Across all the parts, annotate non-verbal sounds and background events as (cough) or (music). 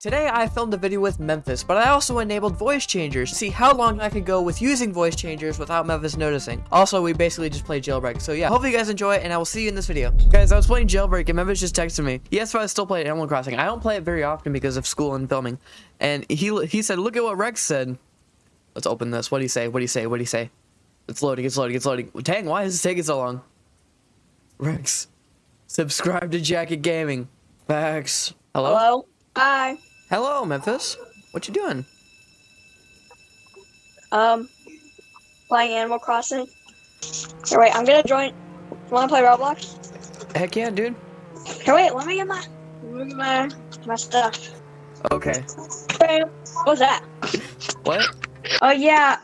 Today I filmed a video with Memphis, but I also enabled voice changers to see how long I could go with using voice changers without Memphis noticing. Also, we basically just played Jailbreak, so yeah, hopefully you guys enjoy it, and I will see you in this video. Guys, I was playing Jailbreak, and Memphis just texted me. He asked I still play Animal Crossing. I don't play it very often because of school and filming, and he he said, look at what Rex said. Let's open this. What do you say? What do you say? What do you say? It's loading, it's loading, it's loading. Dang, why is this taking so long? Rex, subscribe to Jacket Gaming. Facts. Hello? Hello. Hi. Hello, Memphis. What you doing? Um, playing Animal Crossing. Here, wait. I'm gonna join. Want to play Roblox? Heck yeah, dude. Here, wait. Let me get my, let me get my, my stuff. Okay. Bam. What was that? What? Oh yeah,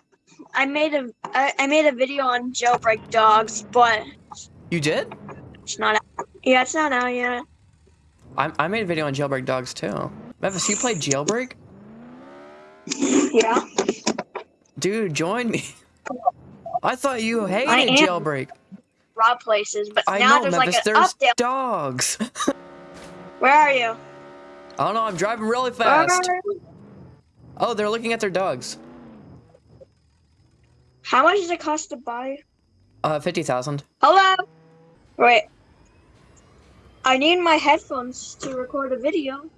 I made a I, I made a video on jailbreak dogs, but You did? it's not. Out. Yeah, it's not out yet. I, I made a video on jailbreak dogs too. Memphis, you played jailbreak? Yeah. Dude, join me. I thought you hated jailbreak. Rob places, but I now know, there's Memphis. like an there's update. dogs. (laughs) Where are you? I don't know. I'm driving really fast. Oh, they're looking at their dogs. How much does it cost to buy? Uh, fifty thousand. Hello. Wait. I need my headphones to record a video.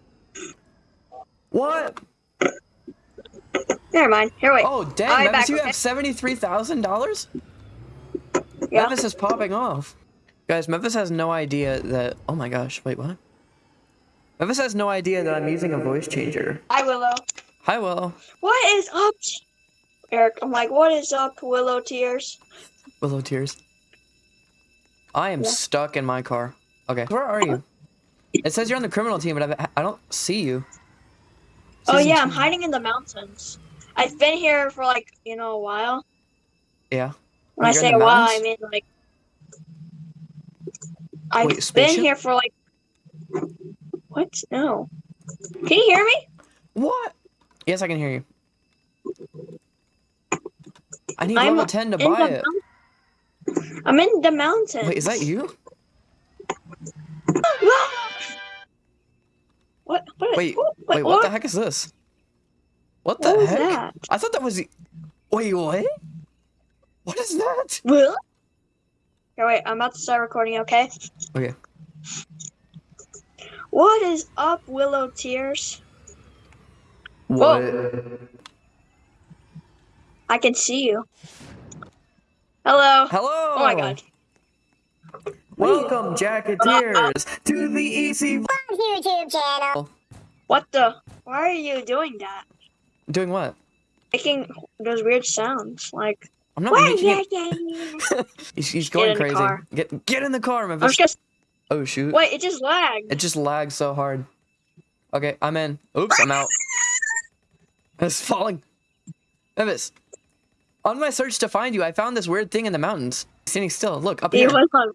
What? Never mind. Here, wait. Oh, dang, I'll Memphis, you have seventy-three thousand dollars. Yeah. Memphis is popping off. Guys, Memphis has no idea that. Oh my gosh! Wait, what? Memphis has no idea that I'm using a voice changer. Hi, Willow. Hi, Willow. What is up? Eric, I'm like, what is up, Willow Tears? Willow tears. I am Yeah. stuck in my car. Okay, where are you? It says you're on the criminal team, but I, I don't see you. Oh yeah, I'm hiding in the mountains. I've been here for like, you know, a while. Yeah. When I You're in say a while, I mean like I've Wait, been spaceship? here for like What? No. Can you hear me? What? Yes, I can hear you. I need I'm level 10 to buy it. I'm in the mountains. Wait, is that you? What? What? Wait, Wait, what the heck is this? What the What heck? that? I thought that was the... Wait, what? What is that? What? Here, wait. I'm about to start recording. Okay. Okay. What is up, Willow Tears? What? I can see you. Hello. Hello! Oh my god. Welcome, Jacketeers, to the EC... YouTube channel. What the? Why are you doing that? Doing what? Making those weird sounds. Like. I'm not Why making it... (laughs) He's, he's going crazy. Get get in the car, Memphis. just. Oh, shoot. Wait, it just lagged. It just lags so hard. Okay, I'm in. Oops, I'm out. (laughs) It's falling. Memphis. On my search to find you, I found this weird thing in the mountains. Standing still. Look, up here. was on.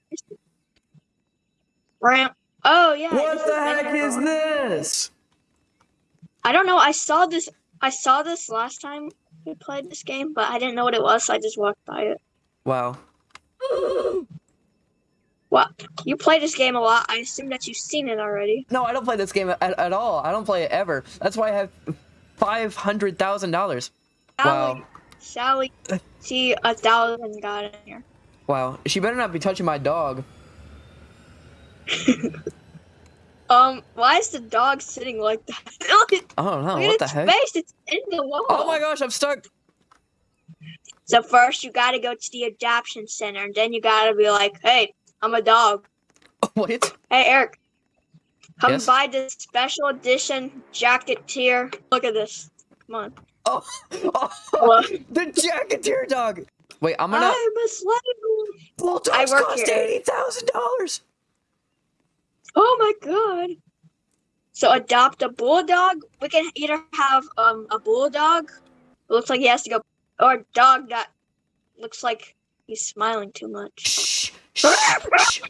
Ramp. Oh yeah. What the heck is this? I don't know. I saw this. I saw this last time we played this game, but I didn't know what it was, so I just walked by it. Wow. What? You play this game a lot. I assume that you've seen it already. No, I don't play this game at, at all. I don't play it ever. That's why I have $500,000. Wow. Sally, uh, see a thousand got in here. Wow. She better not be touching my dog. (laughs) Um, why is the dog sitting like that? Look at, I don't know. What the heck? face. It's in the wall. Oh my gosh, I'm stuck. So first you gotta go to the adoption center, and then you gotta be like, "Hey, I'm a dog. (laughs) Wait. Hey, Eric, come Yes? buy this special edition Jacketeer. Look at this. Come on. (laughs) Oh, oh What? (laughs) the Jacketeer dog. Wait, I'm gonna. I'm a slave. Little I work cost here. eighty thousand dollars. My god. So adopt a bulldog. We can either have um a bulldog. It looks like he has to go, or a dog that looks like he's smiling too much. Shh. Shh.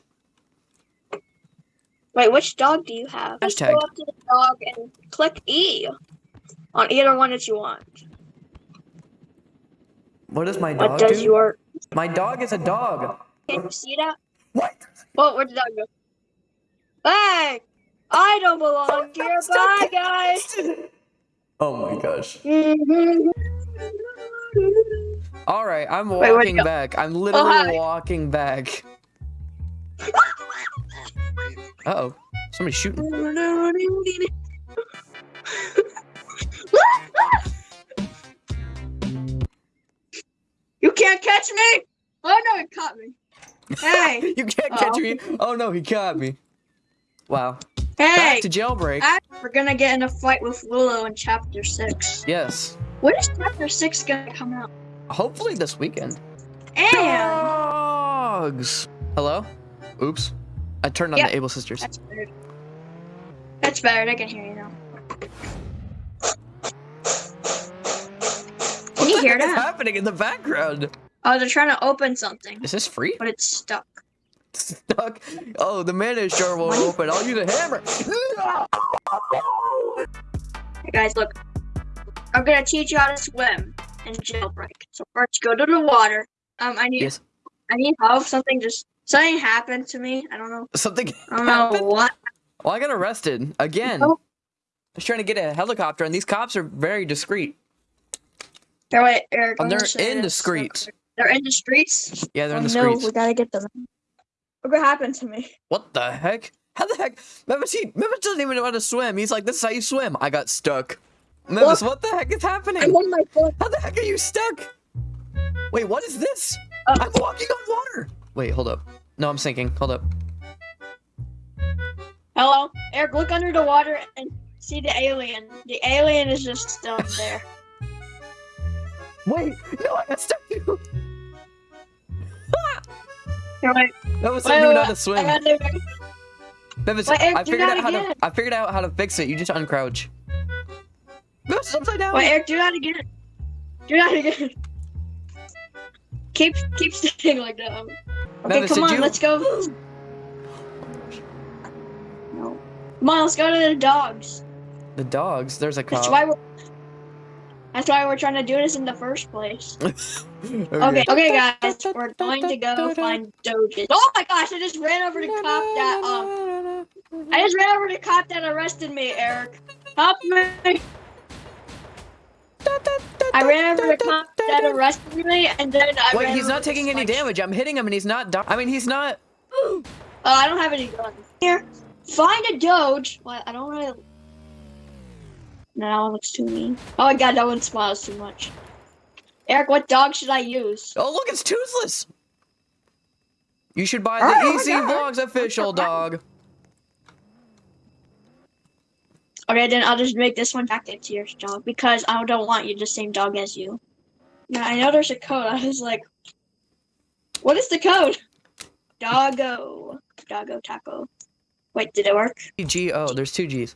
Wait, which dog do you have? Just go up to the dog and click E on either one that you want. What does my dog What does do? your My dog is a dog. can you see that? What? Well, where'd the dog go? Hey! I don't belong here. Bye, guys. (laughs) Oh my gosh. (laughs) All right, I'm walking you go? back. I'm literally hi. walking back. (laughs) Uh oh, somebody's shooting. you can't catch me! Oh no, he caught me. Hey, you can't catch Oh. me. Oh no, he caught me. Wow. hey! Back to jailbreak. I- We're gonna get in a fight with Willow in chapter 6. Yes. When is chapter 6 gonna come out? Hopefully this weekend. And Dogs. Hello. Oops. I turned on Yeah. the Able Sisters. that's better. That's better, they can hear you now. Can you what the hear that? happening in the background? Oh, they're trying to open something, Is this free? but it's stuck. Stuck. Oh, the mayonnaise jar won't open. I'll use a hammer. Hey guys, look. I'm gonna teach you how to swim in jailbreak. So first, go to the water. Um, I need, Yes. I need help. Something just, something happened to me. I don't know. Something I don't know happened. what. Well, I got arrested again. I Oh. was trying to get a helicopter, and these cops are very discreet. Here, wait, Eric. They're in the streets. They're in the streets. Yeah, they're in oh, the no, streets. we gotta get them. Look what happened to me. What the heck? How the heck? Memphis, he, Memphis doesn't even know how to swim. He's like, this is how you swim. I got stuck. Memphis, what the heck is happening? I'm on my foot. How the heck are you stuck? Wait, what is this? Uh, I'm walking on water. Wait, hold up. No, I'm sinking. Hold up. Hello, Eric. Look under the water and see the alien. The alien is just down (laughs) there. Wait, no, I got stuck too. (laughs) Wait. Memphis Wait, doesn't even know wait, how to swim. I gotta- Wait, Eric, I figured out how to. I figured out how to fix it. You just uncrouch. Memphis is upside down. Wait, Eric, do that again. Do that again. Keep keep staying like that. Okay, Memphis, come on, you- let's go. No. Come on, let's go to the dogs. The dogs. There's a That's why we're. That's why we're trying to do this in the first place. (laughs) okay. Okay, okay, guys, we're going to go find Doges. Oh my gosh, I just ran over the cop that um, I just ran over the cop that arrested me, Eric. Help me! I ran over the cop that arrested me, and then I Wait, ran he's over not taking any damage. I'm hitting him and he's not. I mean, he's not. (gasps) Oh, I don't have any guns. Here, find a Doge. Well, I don't really. No, that one looks too mean. Oh my god, that one smiles too much. Eric, what dog should I use? Oh, look, it's toothless. You should buy Oh the Easy God. Vlogs official (laughs) dog. Okay, then I'll just make this one back into your dog because I don't want you the same dog as you. Yeah, I know there's a code. (laughs) I was like, what is the code? Doggo. Doggo taco. Wait, did it work? G O. There's two G's.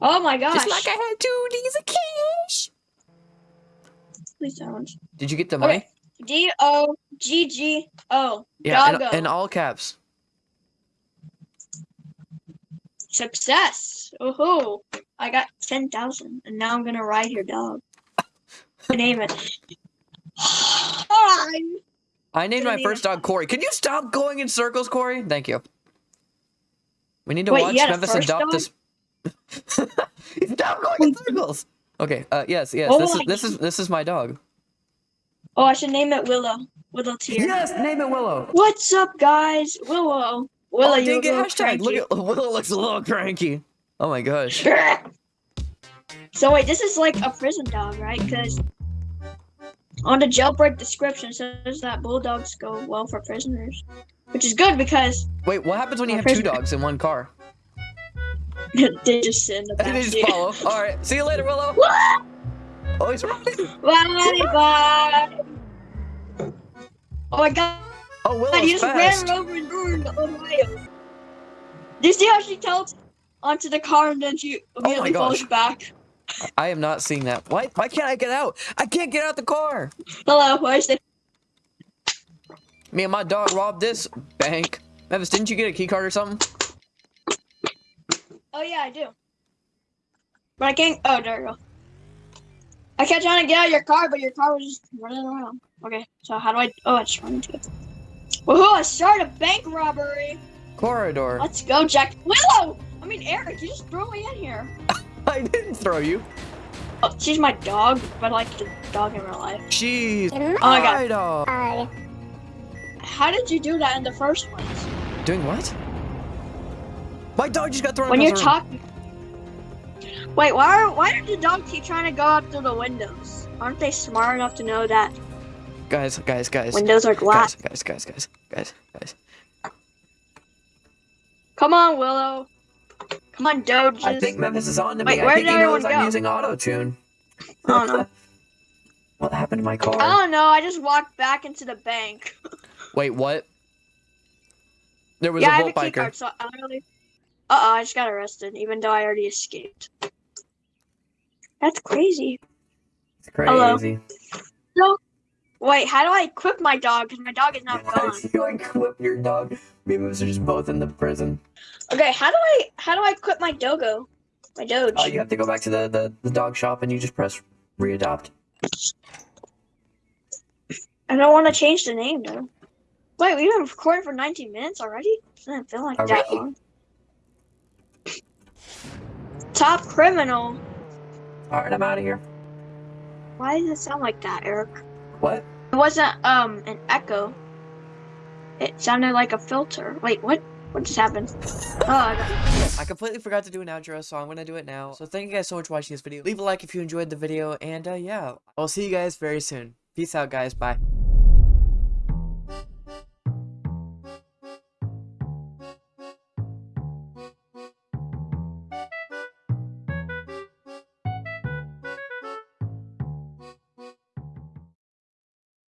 Oh my gosh. Just like I had two D's of cash. Please don't. Did you get the money? Okay. D O G G O. Yeah, Doggo. in, in all caps. Success. Ooh. I got 10,000 and now I'm going to ride your dog. (laughs) Name it. Hi. I named my first dog Corey. Can you stop going in circles, Corey? Thank you. We need to Wait, watch Memphis adopt dog? this. Stop going in circles. Okay. Uh. Yes. Yes. Oh this is this is this is my dog. Oh, I should name it Willow. Willow Tier. Yes. Name it Willow. What's up, guys? Willow. Willow, oh, you dang it! little Hashtag. Look at (laughs) Willow looks a little cranky. Oh my gosh. (laughs) so wait, this is like a prison dog, right? Because on the jailbreak description says that bulldogs go well for prisoners, which is good because Wait. What happens when you have two dogs in one car? They just sit in the back they just follow. All right. See you later, Willow. Oh, he's running. Bye bye. Oh my god, Oh, you Willow's just fast. ran over and ruined Ohio. Do you see how she tilts onto the car and then she oh immediately falls back? I am not seeing that. Why? Why can't I get out? I can't get out the car. Hello, why is it? Me and my dog robbed this bank. Memphis, didn't you get a key card or something? Oh yeah, I do. But I can't. Oh, there you go. I kept trying to get out of your car, but your car was just running around. Okay, so how do I? Oh, I just run into it. Woohoo! I started a bank robbery. Corridor. Let's go, Jack. Willow! I mean, Eric, you just threw me in here. (laughs) I didn't throw you. Oh, she's my dog, but I like the dog in real life. She's Oh my my God. my dog. How did you do that in the first place? Doing what? My dog just got thrown When you're across the room. talking. Wait, why are, why did the dog keep trying to go up through the windows? Aren't they smart enough to know that Guys, guys, guys. windows are glass? Guys, guys, guys, guys, guys, guys. Come on, Willow. Come on, Doge. I think Memphis is on to me. Wait, I where think did he knows everyone I'm go? using auto tune. I don't know. (laughs) What happened to my car? I don't know. I just walked back into the bank. Wait, what? There was yeah, a I have a Volt biker. card, so I don't really. Uh oh, I just got arrested, even though I already escaped. That's crazy. It's Hello. crazy. Wait, how do I equip my dog? Because my dog is now gone. you like clip your dog. Me and Memphis are just both in the prison. Okay, how do I how do I equip my dogo? My doge. Oh, you have to go back to the, the, the dog shop and you just press readopt. I don't want to change the name though. Wait, we've been recording for 19 minutes already? Doesn't feel like that Already? long. Top criminal. Alright, I'm out of here. Why does it sound like that, Eric? What? It wasn't um an echo. It sounded like a filter. Wait, what? What just happened? Oh, I got- I completely forgot to do an outro, so I'm gonna do it now. So thank you guys so much for watching this video. Leave a like if you enjoyed the video, and uh, yeah, I'll see you guys very soon. Peace out, guys. Bye.